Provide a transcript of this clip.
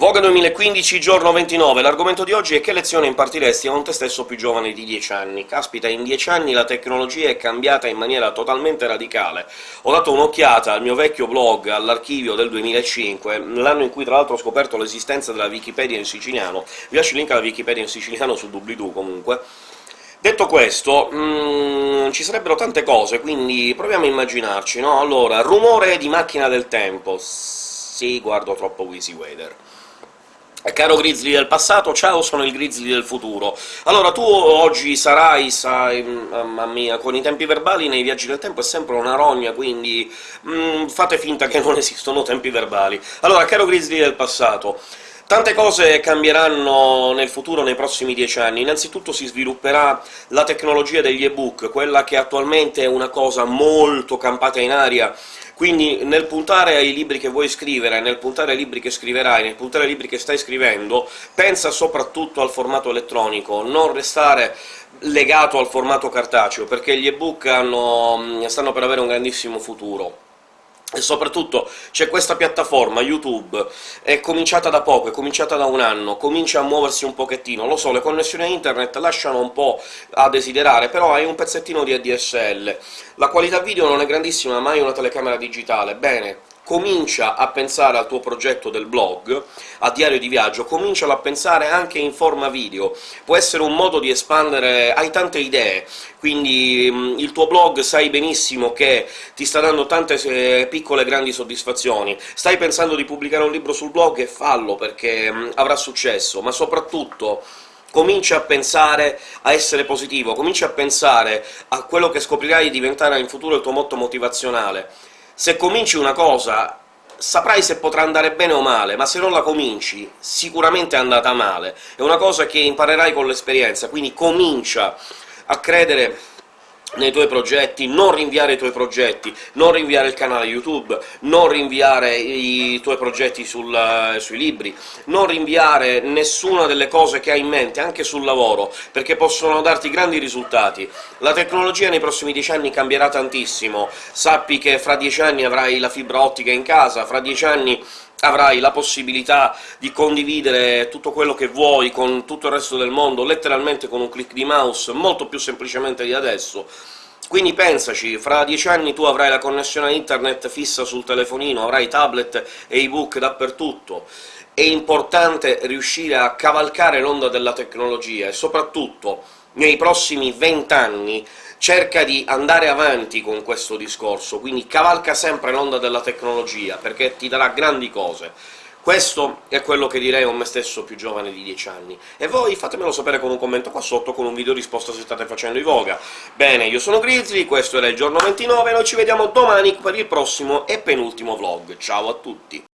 Voga 2015, giorno 29. L'argomento di oggi è che lezione impartiresti a un te stesso più giovane di 10 anni. Caspita, in 10 anni la tecnologia è cambiata in maniera totalmente radicale. Ho dato un'occhiata al mio vecchio blog, all'archivio del 2005, l'anno in cui tra l'altro ho scoperto l'esistenza della Wikipedia in siciliano. Vi lascio il link alla Wikipedia in siciliano sul doobly-doo, comunque. Detto questo, mm, ci sarebbero tante cose, quindi proviamo a immaginarci, no? Allora, rumore di macchina del tempo... Sì, guardo troppo Wheezy Wader. Caro Grizzly del passato, ciao, sono il Grizzly del futuro. Allora, tu oggi sarai, sai, mamma mia, con i tempi verbali nei viaggi del tempo è sempre una rogna, quindi mm, fate finta che non esistono tempi verbali. Allora, caro Grizzly del passato, Tante cose cambieranno nel futuro, nei prossimi dieci anni. Innanzitutto si svilupperà la tecnologia degli ebook, quella che attualmente è una cosa molto campata in aria, quindi nel puntare ai libri che vuoi scrivere, nel puntare ai libri che scriverai, nel puntare ai libri che stai scrivendo, pensa soprattutto al formato elettronico, non restare legato al formato cartaceo, perché gli ebook stanno per avere un grandissimo futuro. E soprattutto c'è questa piattaforma, YouTube, è cominciata da poco, è cominciata da un anno, comincia a muoversi un pochettino, lo so, le connessioni a internet lasciano un po' a desiderare, però hai un pezzettino di ADSL. La qualità video non è grandissima, ma hai una telecamera digitale, bene, comincia a pensare al tuo progetto del blog, a diario di viaggio, comincialo a pensare anche in forma video. Può essere un modo di espandere... hai tante idee, quindi mh, il tuo blog sai benissimo che ti sta dando tante eh, piccole grandi soddisfazioni. Stai pensando di pubblicare un libro sul blog? E fallo, perché mh, avrà successo, ma soprattutto comincia a pensare a essere positivo, comincia a pensare a quello che scoprirai diventare in futuro il tuo motto motivazionale se cominci una cosa saprai se potrà andare bene o male, ma se non la cominci sicuramente è andata male. È una cosa che imparerai con l'esperienza, quindi comincia a credere nei tuoi progetti, non rinviare i tuoi progetti, non rinviare il canale YouTube, non rinviare i tuoi progetti sul, sui libri, non rinviare nessuna delle cose che hai in mente, anche sul lavoro, perché possono darti grandi risultati. La tecnologia nei prossimi dieci anni cambierà tantissimo, sappi che fra dieci anni avrai la fibra ottica in casa, fra dieci anni avrai la possibilità di condividere tutto quello che vuoi con tutto il resto del mondo, letteralmente con un click di mouse, molto più semplicemente di adesso. Quindi pensaci, fra dieci anni tu avrai la connessione a internet fissa sul telefonino, avrai tablet e ebook dappertutto. È importante riuscire a cavalcare l'onda della tecnologia, e soprattutto nei prossimi vent'anni cerca di andare avanti con questo discorso, quindi cavalca sempre l'onda della tecnologia, perché ti darà grandi cose. Questo è quello che direi a me stesso più giovane di 10 anni. E voi fatemelo sapere con un commento qua sotto, con un video risposta se state facendo i Voga. Bene, io sono Grizzly, questo era il giorno 29, noi ci vediamo domani per il prossimo e penultimo vlog. Ciao a tutti!